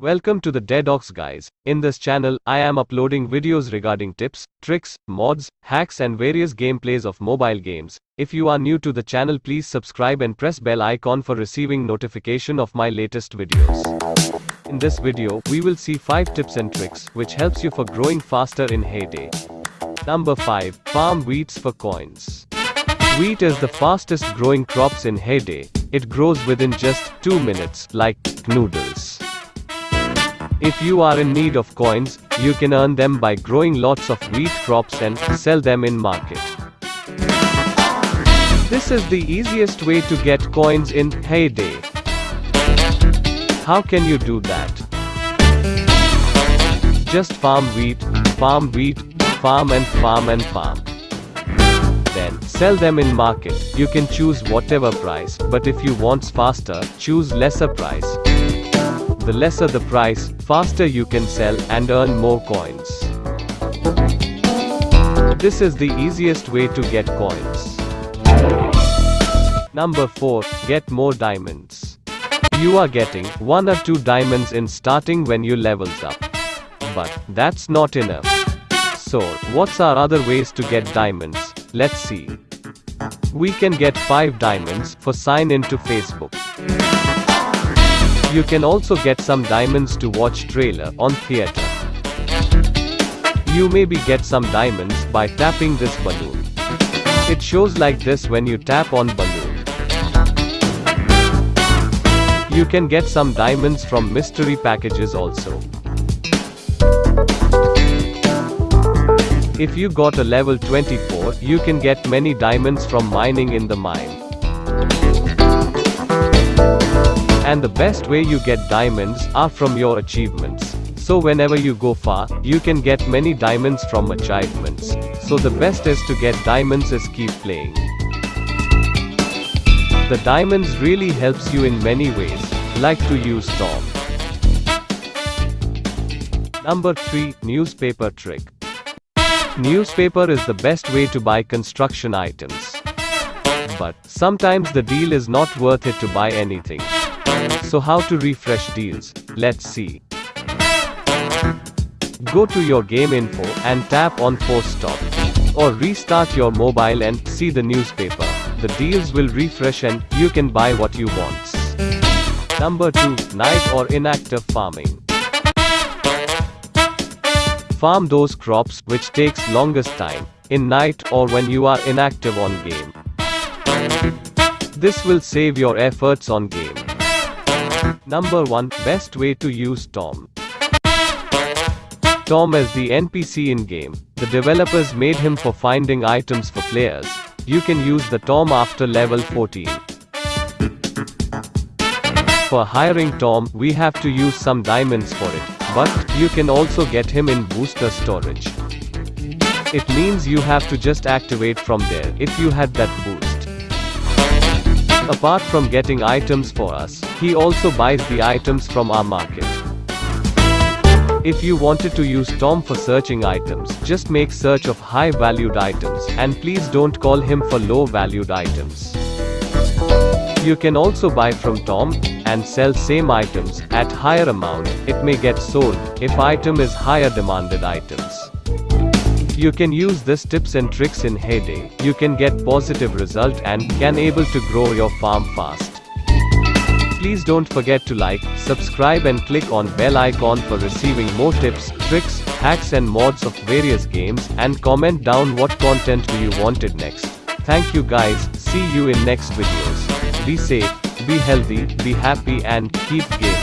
Welcome to the Deadox guys. In this channel, I am uploading videos regarding tips, tricks, mods, hacks and various gameplays of mobile games. If you are new to the channel please subscribe and press bell icon for receiving notification of my latest videos. In this video, we will see 5 tips and tricks which helps you for growing faster in Hay Day. Number 5. Farm wheats for coins. Wheat is the fastest growing crops in Hay Day. It grows within just 2 minutes, like noodles. If you are in need of coins, you can earn them by growing lots of wheat crops and sell them in market. This is the easiest way to get coins in Hay Day. How can you do that? Just farm wheat, farm wheat, farm and farm and farm. Then, sell them in market. You can choose whatever price, but if you want faster, choose lesser price the lesser the price, faster you can sell and earn more coins. This is the easiest way to get coins. Number 4. Get more diamonds. You are getting 1 or 2 diamonds in starting when you levels up. But, that's not enough. So, what's our other ways to get diamonds? Let's see. We can get 5 diamonds for sign into Facebook. You can also get some diamonds to watch trailer on theater. You maybe get some diamonds by tapping this balloon. It shows like this when you tap on balloon. You can get some diamonds from mystery packages also. If you got a level 24, you can get many diamonds from mining in the mine. And the best way you get diamonds are from your achievements. So whenever you go far, you can get many diamonds from achievements. So the best is to get diamonds is keep playing. The diamonds really helps you in many ways, like to use Tom. Number 3, Newspaper Trick. Newspaper is the best way to buy construction items. But, sometimes the deal is not worth it to buy anything. So how to refresh deals? Let's see. Go to your game info and tap on force stop. Or restart your mobile and see the newspaper. The deals will refresh and you can buy what you want. Number 2. Night or inactive farming. Farm those crops which takes longest time, in night or when you are inactive on game. This will save your efforts on game. Number 1 Best way to use Tom. Tom is the NPC in game. The developers made him for finding items for players. You can use the Tom after level 14. For hiring Tom, we have to use some diamonds for it, but you can also get him in booster storage. It means you have to just activate from there if you had that boost. Apart from getting items for us, he also buys the items from our market. If you wanted to use Tom for searching items, just make search of high valued items, and please don't call him for low valued items. You can also buy from Tom, and sell same items, at higher amount, it may get sold, if item is higher demanded items. You can use this tips and tricks in Hay Day. You can get positive result and can able to grow your farm fast. Please don't forget to like, subscribe and click on bell icon for receiving more tips, tricks, hacks and mods of various games and comment down what content do you wanted next. Thank you guys, see you in next videos. Be safe, be healthy, be happy and keep gaming.